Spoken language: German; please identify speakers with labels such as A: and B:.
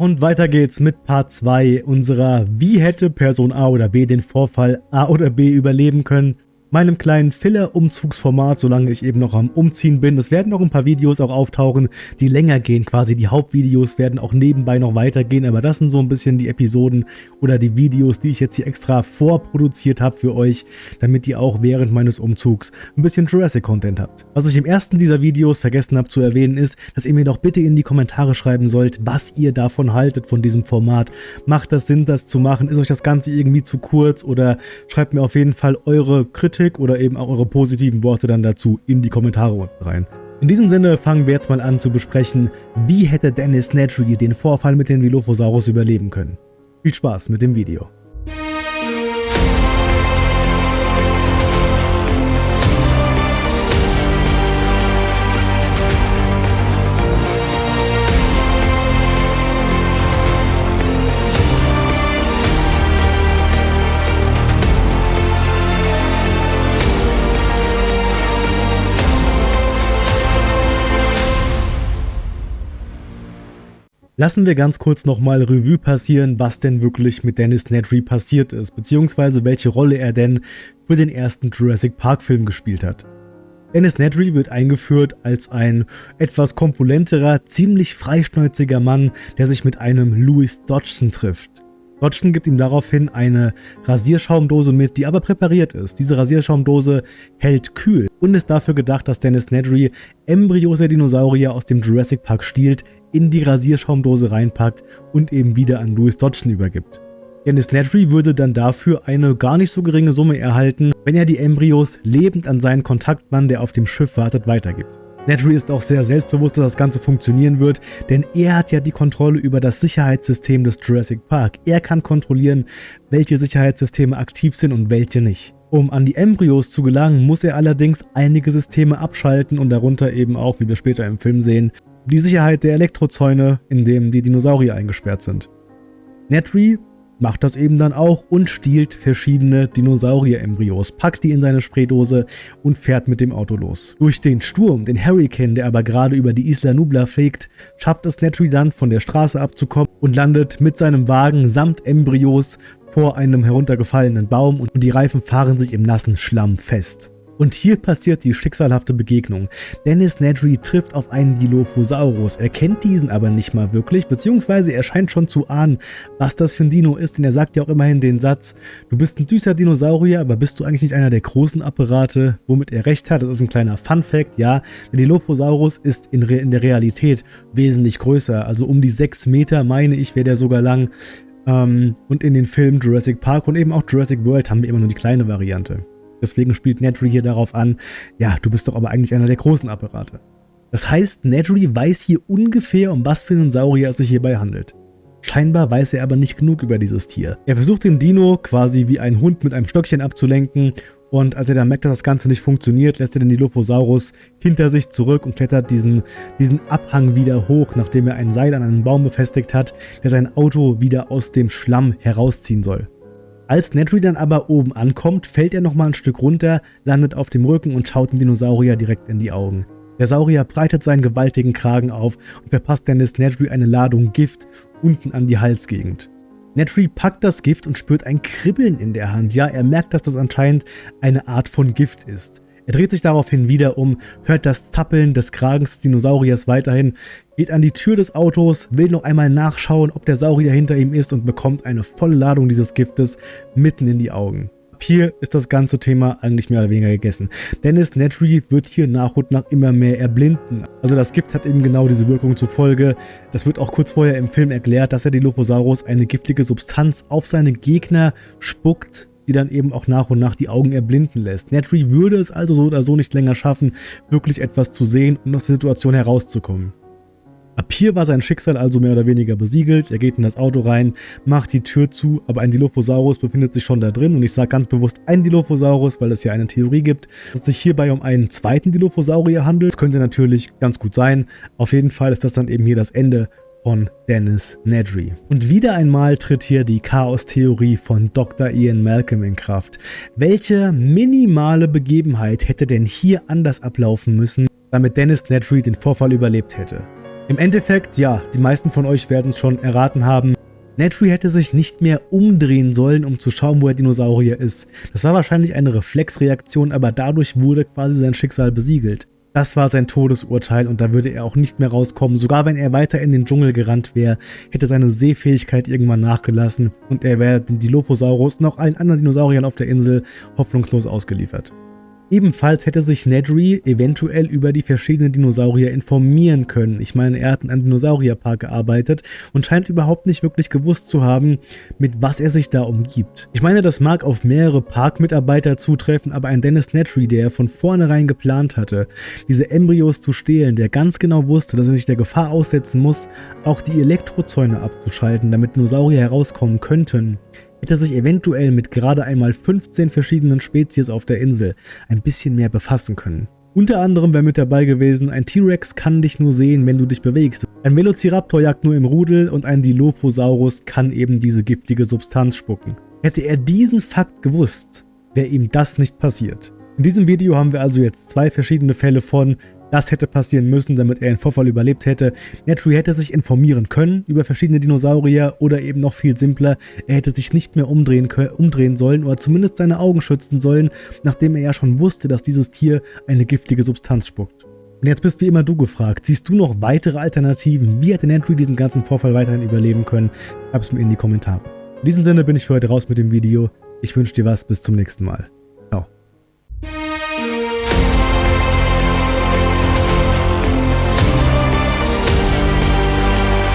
A: Und weiter geht's mit Part 2 unserer Wie hätte Person A oder B den Vorfall A oder B überleben können meinem kleinen Filler-Umzugsformat, solange ich eben noch am Umziehen bin. Es werden noch ein paar Videos auch auftauchen, die länger gehen quasi. Die Hauptvideos werden auch nebenbei noch weitergehen, aber das sind so ein bisschen die Episoden oder die Videos, die ich jetzt hier extra vorproduziert habe für euch, damit ihr auch während meines Umzugs ein bisschen Jurassic-Content habt. Was ich im ersten dieser Videos vergessen habe zu erwähnen ist, dass ihr mir doch bitte in die Kommentare schreiben sollt, was ihr davon haltet von diesem Format. Macht das Sinn, das zu machen? Ist euch das Ganze irgendwie zu kurz oder schreibt mir auf jeden Fall eure Kritik Kritik oder eben auch eure positiven Worte dann dazu in die Kommentare unten rein. In diesem Sinne fangen wir jetzt mal an zu besprechen, wie hätte Dennis Nedry den Vorfall mit den Dilophosaurus überleben können. Viel Spaß mit dem Video. Lassen wir ganz kurz nochmal Revue passieren, was denn wirklich mit Dennis Nedry passiert ist, beziehungsweise welche Rolle er denn für den ersten Jurassic Park Film gespielt hat. Dennis Nedry wird eingeführt als ein etwas kompulenterer, ziemlich freischnäuziger Mann, der sich mit einem Louis Dodgson trifft. Dodgson gibt ihm daraufhin eine Rasierschaumdose mit, die aber präpariert ist. Diese Rasierschaumdose hält kühl und ist dafür gedacht, dass Dennis Nedry Embryos der Dinosaurier aus dem Jurassic Park stiehlt, in die Rasierschaumdose reinpackt und eben wieder an Louis Dodgson übergibt. Dennis Nedry würde dann dafür eine gar nicht so geringe Summe erhalten, wenn er die Embryos lebend an seinen Kontaktmann, der auf dem Schiff wartet, weitergibt. Nedry ist auch sehr selbstbewusst, dass das Ganze funktionieren wird, denn er hat ja die Kontrolle über das Sicherheitssystem des Jurassic Park. Er kann kontrollieren, welche Sicherheitssysteme aktiv sind und welche nicht. Um an die Embryos zu gelangen, muss er allerdings einige Systeme abschalten und darunter eben auch, wie wir später im Film sehen, die Sicherheit der Elektrozäune, in denen die Dinosaurier eingesperrt sind. Nedry macht das eben dann auch und stiehlt verschiedene Dinosaurier-Embryos, packt die in seine Spraydose und fährt mit dem Auto los. Durch den Sturm, den Hurricane, der aber gerade über die Isla Nubla fegt, schafft es Nedry dann von der Straße abzukommen und landet mit seinem Wagen samt Embryos vor einem heruntergefallenen Baum und die Reifen fahren sich im nassen Schlamm fest. Und hier passiert die schicksalhafte Begegnung. Dennis Nedry trifft auf einen Dilophosaurus. Er kennt diesen aber nicht mal wirklich, beziehungsweise er scheint schon zu ahnen, was das für ein Dino ist, denn er sagt ja auch immerhin den Satz, du bist ein süßer Dinosaurier, aber bist du eigentlich nicht einer der großen Apparate, womit er recht hat. Das ist ein kleiner Fun-Fact, ja. Der Dilophosaurus ist in, in der Realität wesentlich größer, also um die 6 Meter, meine ich, wäre der sogar lang. Ähm, und in den Filmen Jurassic Park und eben auch Jurassic World haben wir immer nur die kleine Variante. Deswegen spielt Nedry hier darauf an, ja, du bist doch aber eigentlich einer der großen Apparate. Das heißt, Nedry weiß hier ungefähr, um was für einen Saurier es sich hierbei handelt. Scheinbar weiß er aber nicht genug über dieses Tier. Er versucht den Dino quasi wie ein Hund mit einem Stöckchen abzulenken und als er dann merkt, dass das Ganze nicht funktioniert, lässt er den Dilophosaurus hinter sich zurück und klettert diesen, diesen Abhang wieder hoch, nachdem er ein Seil an einen Baum befestigt hat, der sein Auto wieder aus dem Schlamm herausziehen soll. Als Nedry dann aber oben ankommt, fällt er nochmal ein Stück runter, landet auf dem Rücken und schaut dem Dinosaurier direkt in die Augen. Der Saurier breitet seinen gewaltigen Kragen auf und verpasst Dennis Nedry eine Ladung Gift unten an die Halsgegend. Nedry packt das Gift und spürt ein Kribbeln in der Hand. Ja, er merkt, dass das anscheinend eine Art von Gift ist. Er dreht sich daraufhin wieder um, hört das Zappeln des Kragens des Dinosauriers weiterhin, geht an die Tür des Autos, will noch einmal nachschauen, ob der Saurier hinter ihm ist und bekommt eine volle Ladung dieses Giftes mitten in die Augen. Hier ist das ganze Thema eigentlich mehr oder weniger gegessen. Dennis Nedry wird hier nach und nach immer mehr erblinden. Also das Gift hat eben genau diese Wirkung zur Folge. Das wird auch kurz vorher im Film erklärt, dass er die Dilophosaurus eine giftige Substanz auf seine Gegner spuckt, die dann eben auch nach und nach die Augen erblinden lässt. Nedry würde es also so oder so nicht länger schaffen, wirklich etwas zu sehen und aus der Situation herauszukommen. Ab hier war sein Schicksal also mehr oder weniger besiegelt. Er geht in das Auto rein, macht die Tür zu, aber ein Dilophosaurus befindet sich schon da drin. Und ich sage ganz bewusst ein Dilophosaurus, weil es ja eine Theorie gibt, dass es sich hierbei um einen zweiten Dilophosaurier handelt. Das könnte natürlich ganz gut sein. Auf jeden Fall ist das dann eben hier das Ende von Dennis Nedry. Und wieder einmal tritt hier die Chaos-Theorie von Dr. Ian Malcolm in Kraft. Welche minimale Begebenheit hätte denn hier anders ablaufen müssen, damit Dennis Nedry den Vorfall überlebt hätte? Im Endeffekt, ja, die meisten von euch werden es schon erraten haben, Nedry hätte sich nicht mehr umdrehen sollen, um zu schauen, wo der Dinosaurier ist. Das war wahrscheinlich eine Reflexreaktion, aber dadurch wurde quasi sein Schicksal besiegelt. Das war sein Todesurteil und da würde er auch nicht mehr rauskommen. Sogar wenn er weiter in den Dschungel gerannt wäre, hätte seine Sehfähigkeit irgendwann nachgelassen und er wäre den Dilophosaurus und auch allen anderen Dinosauriern auf der Insel hoffnungslos ausgeliefert. Ebenfalls hätte sich Nedry eventuell über die verschiedenen Dinosaurier informieren können. Ich meine, er hat in einem Dinosaurierpark gearbeitet und scheint überhaupt nicht wirklich gewusst zu haben, mit was er sich da umgibt. Ich meine, das mag auf mehrere Parkmitarbeiter zutreffen, aber ein Dennis Nedry, der von vornherein geplant hatte, diese Embryos zu stehlen, der ganz genau wusste, dass er sich der Gefahr aussetzen muss, auch die Elektrozäune abzuschalten, damit Dinosaurier herauskommen könnten, hätte sich eventuell mit gerade einmal 15 verschiedenen Spezies auf der Insel ein bisschen mehr befassen können. Unter anderem wäre mit dabei gewesen, ein T-Rex kann dich nur sehen, wenn du dich bewegst. Ein Velociraptor jagt nur im Rudel und ein Dilophosaurus kann eben diese giftige Substanz spucken. Hätte er diesen Fakt gewusst, wäre ihm das nicht passiert. In diesem Video haben wir also jetzt zwei verschiedene Fälle von das hätte passieren müssen, damit er den Vorfall überlebt hätte. Netry hätte sich informieren können über verschiedene Dinosaurier oder eben noch viel simpler, er hätte sich nicht mehr umdrehen, umdrehen sollen oder zumindest seine Augen schützen sollen, nachdem er ja schon wusste, dass dieses Tier eine giftige Substanz spuckt. Und jetzt bist wie immer du gefragt, siehst du noch weitere Alternativen? Wie hätte Netry diesen ganzen Vorfall weiterhin überleben können? Schreib es mir in die Kommentare. In diesem Sinne bin ich für heute raus mit dem Video. Ich wünsche dir was, bis zum nächsten Mal.